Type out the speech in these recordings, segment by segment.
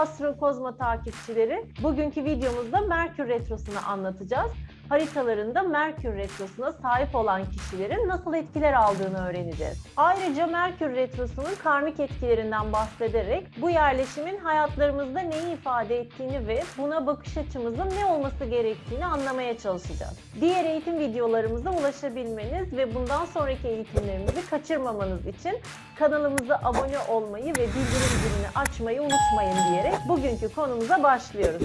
Astro Kozma takipçileri. Bugünkü videomuzda Merkür Retrosu'nu anlatacağız. Haritalarında Merkür Retrosu'na sahip olan kişilerin nasıl etkiler aldığını öğreneceğiz. Ayrıca Merkür Retrosu'nun karmik etkilerinden bahsederek bu yerleşimin hayatlarımızda neyi ifade ettiğini ve buna bakış açımızın ne olması gerektiğini anlamaya çalışacağız. Diğer eğitim videolarımıza ulaşabilmeniz ve bundan sonraki eğitimlerimizi kaçırmamanız için kanalımıza abone olmayı ve bildirim zilini açmayı unutmayın diyerek bugünkü konumuza başlıyoruz.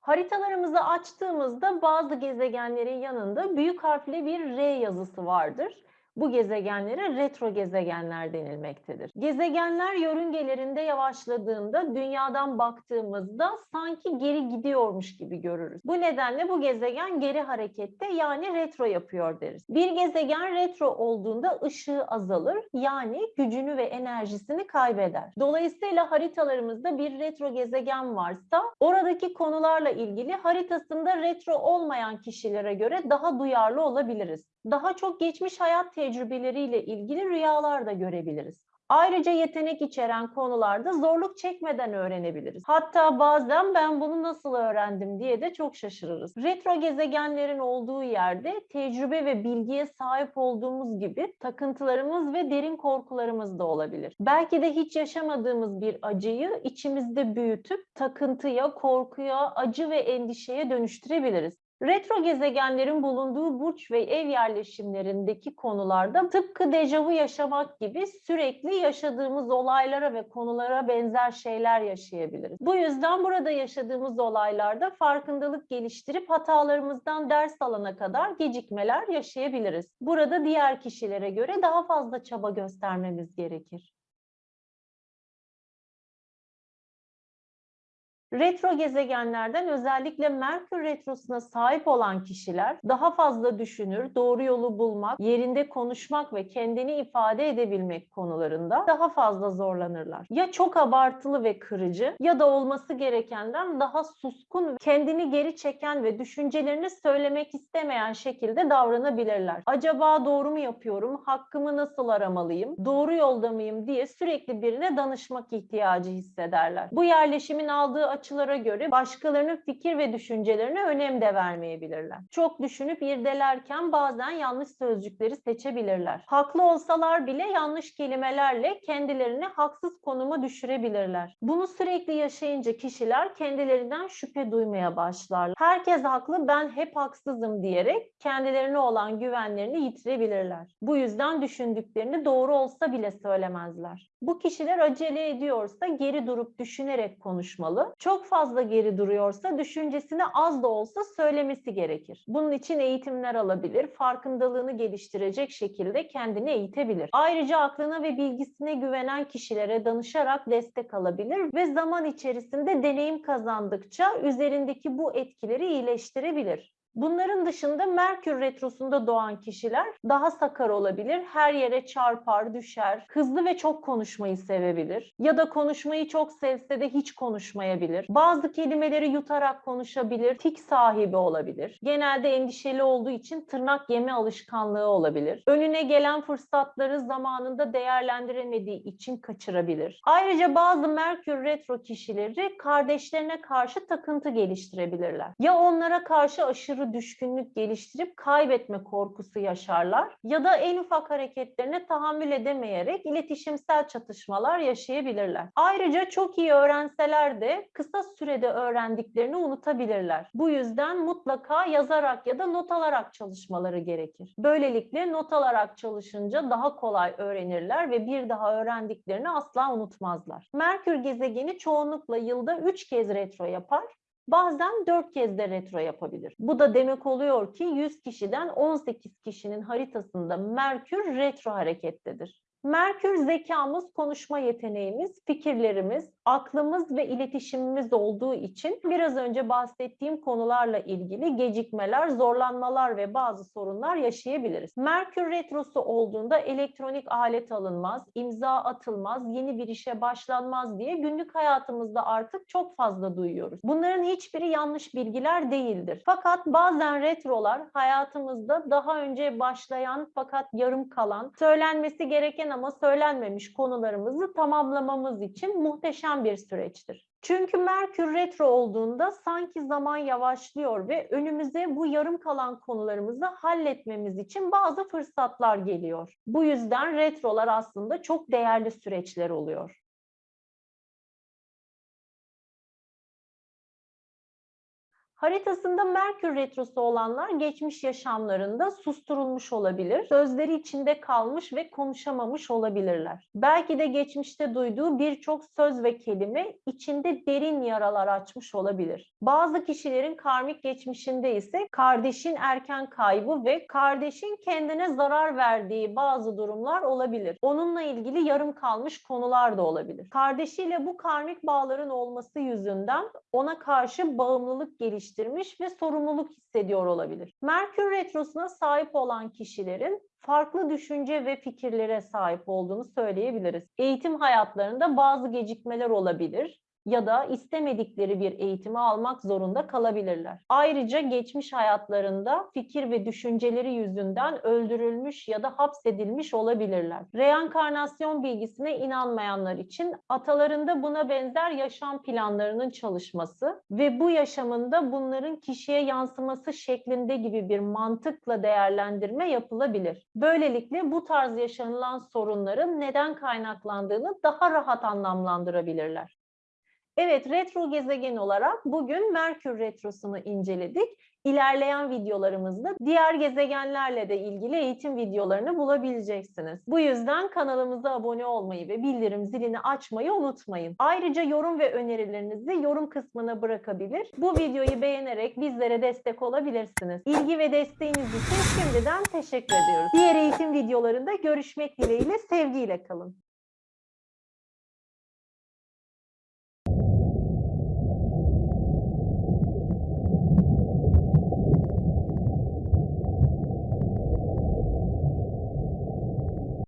Haritalarımızı açtığımızda bazı gezegenlerin yanında büyük harfle bir R yazısı vardır. Bu gezegenlere retro gezegenler denilmektedir. Gezegenler yörüngelerinde yavaşladığında dünyadan baktığımızda sanki geri gidiyormuş gibi görürüz. Bu nedenle bu gezegen geri harekette yani retro yapıyor deriz. Bir gezegen retro olduğunda ışığı azalır yani gücünü ve enerjisini kaybeder. Dolayısıyla haritalarımızda bir retro gezegen varsa oradaki konularla ilgili haritasında retro olmayan kişilere göre daha duyarlı olabiliriz. Daha çok geçmiş hayat tecrübeleriyle ilgili rüyalar da görebiliriz. Ayrıca yetenek içeren konularda zorluk çekmeden öğrenebiliriz. Hatta bazen ben bunu nasıl öğrendim diye de çok şaşırırız. Retro gezegenlerin olduğu yerde tecrübe ve bilgiye sahip olduğumuz gibi takıntılarımız ve derin korkularımız da olabilir. Belki de hiç yaşamadığımız bir acıyı içimizde büyütüp takıntıya, korkuya, acı ve endişeye dönüştürebiliriz. Retro gezegenlerin bulunduğu burç ve ev yerleşimlerindeki konularda tıpkı dejavu yaşamak gibi sürekli yaşadığımız olaylara ve konulara benzer şeyler yaşayabiliriz. Bu yüzden burada yaşadığımız olaylarda farkındalık geliştirip hatalarımızdan ders alana kadar gecikmeler yaşayabiliriz. Burada diğer kişilere göre daha fazla çaba göstermemiz gerekir. Retro gezegenlerden özellikle Merkür Retrosu'na sahip olan kişiler daha fazla düşünür, doğru yolu bulmak, yerinde konuşmak ve kendini ifade edebilmek konularında daha fazla zorlanırlar. Ya çok abartılı ve kırıcı ya da olması gerekenden daha suskun, kendini geri çeken ve düşüncelerini söylemek istemeyen şekilde davranabilirler. Acaba doğru mu yapıyorum, hakkımı nasıl aramalıyım, doğru yolda mıyım diye sürekli birine danışmak ihtiyacı hissederler. Bu yerleşimin aldığı açılara göre başkalarının fikir ve düşüncelerine önem de vermeyebilirler. Çok düşünüp irdelerken bazen yanlış sözcükleri seçebilirler. Haklı olsalar bile yanlış kelimelerle kendilerini haksız konuma düşürebilirler. Bunu sürekli yaşayınca kişiler kendilerinden şüphe duymaya başlarlar. Herkes haklı, ben hep haksızım diyerek kendilerine olan güvenlerini yitirebilirler. Bu yüzden düşündüklerini doğru olsa bile söylemezler. Bu kişiler acele ediyorsa geri durup düşünerek konuşmalı. Çok fazla geri duruyorsa düşüncesini az da olsa söylemesi gerekir. Bunun için eğitimler alabilir, farkındalığını geliştirecek şekilde kendini eğitebilir. Ayrıca aklına ve bilgisine güvenen kişilere danışarak destek alabilir ve zaman içerisinde deneyim kazandıkça üzerindeki bu etkileri iyileştirebilir. Bunların dışında Merkür Retrosu'nda doğan kişiler daha sakar olabilir, her yere çarpar, düşer, hızlı ve çok konuşmayı sevebilir ya da konuşmayı çok sevse de hiç konuşmayabilir. Bazı kelimeleri yutarak konuşabilir, tik sahibi olabilir. Genelde endişeli olduğu için tırnak yeme alışkanlığı olabilir. Önüne gelen fırsatları zamanında değerlendiremediği için kaçırabilir. Ayrıca bazı Merkür Retro kişileri kardeşlerine karşı takıntı geliştirebilirler. Ya onlara karşı aşırı düşkünlük geliştirip kaybetme korkusu yaşarlar ya da en ufak hareketlerine tahammül edemeyerek iletişimsel çatışmalar yaşayabilirler. Ayrıca çok iyi öğrenseler de kısa sürede öğrendiklerini unutabilirler. Bu yüzden mutlaka yazarak ya da not alarak çalışmaları gerekir. Böylelikle not alarak çalışınca daha kolay öğrenirler ve bir daha öğrendiklerini asla unutmazlar. Merkür gezegeni çoğunlukla yılda 3 kez retro yapar Bazen 4 kez de retro yapabilir. Bu da demek oluyor ki 100 kişiden 18 kişinin haritasında Merkür retro harekettedir. Merkür zekamız, konuşma yeteneğimiz, fikirlerimiz, aklımız ve iletişimimiz olduğu için biraz önce bahsettiğim konularla ilgili gecikmeler, zorlanmalar ve bazı sorunlar yaşayabiliriz. Merkür retrosu olduğunda elektronik alet alınmaz, imza atılmaz, yeni bir işe başlanmaz diye günlük hayatımızda artık çok fazla duyuyoruz. Bunların hiçbiri yanlış bilgiler değildir. Fakat bazen retrolar hayatımızda daha önce başlayan fakat yarım kalan, söylenmesi gereken ama söylenmemiş konularımızı tamamlamamız için muhteşem bir süreçtir. Çünkü Merkür retro olduğunda sanki zaman yavaşlıyor ve önümüze bu yarım kalan konularımızı halletmemiz için bazı fırsatlar geliyor. Bu yüzden retrolar aslında çok değerli süreçler oluyor. Haritasında Merkür Retrosu olanlar geçmiş yaşamlarında susturulmuş olabilir. Sözleri içinde kalmış ve konuşamamış olabilirler. Belki de geçmişte duyduğu birçok söz ve kelime içinde derin yaralar açmış olabilir. Bazı kişilerin karmik geçmişinde ise kardeşin erken kaybı ve kardeşin kendine zarar verdiği bazı durumlar olabilir. Onunla ilgili yarım kalmış konular da olabilir. Kardeşiyle bu karmik bağların olması yüzünden ona karşı bağımlılık geliştirmiş ve sorumluluk hissediyor olabilir. Merkür Retrosu'na sahip olan kişilerin farklı düşünce ve fikirlere sahip olduğunu söyleyebiliriz. Eğitim hayatlarında bazı gecikmeler olabilir ya da istemedikleri bir eğitimi almak zorunda kalabilirler. Ayrıca geçmiş hayatlarında fikir ve düşünceleri yüzünden öldürülmüş ya da hapsedilmiş olabilirler. Reenkarnasyon bilgisine inanmayanlar için atalarında buna benzer yaşam planlarının çalışması ve bu yaşamında bunların kişiye yansıması şeklinde gibi bir mantıkla değerlendirme yapılabilir. Böylelikle bu tarz yaşanılan sorunların neden kaynaklandığını daha rahat anlamlandırabilirler. Evet, retro gezegen olarak bugün Merkür Retrosu'nu inceledik. İlerleyen videolarımızda diğer gezegenlerle de ilgili eğitim videolarını bulabileceksiniz. Bu yüzden kanalımıza abone olmayı ve bildirim zilini açmayı unutmayın. Ayrıca yorum ve önerilerinizi yorum kısmına bırakabilir. Bu videoyu beğenerek bizlere destek olabilirsiniz. İlgi ve desteğiniz için şimdiden teşekkür ediyoruz. Diğer eğitim videolarında görüşmek dileğiyle sevgiyle kalın.